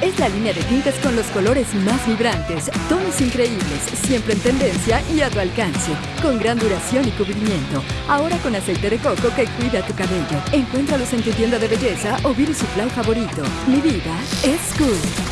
Es la línea de tintes con los colores más vibrantes, tonos increíbles, siempre en tendencia y a tu alcance, con gran duración y cubrimiento. Ahora con aceite de coco que cuida tu cabello. Encuéntralos en tu tienda de belleza o beauty supply favorito. Mi vida es cool.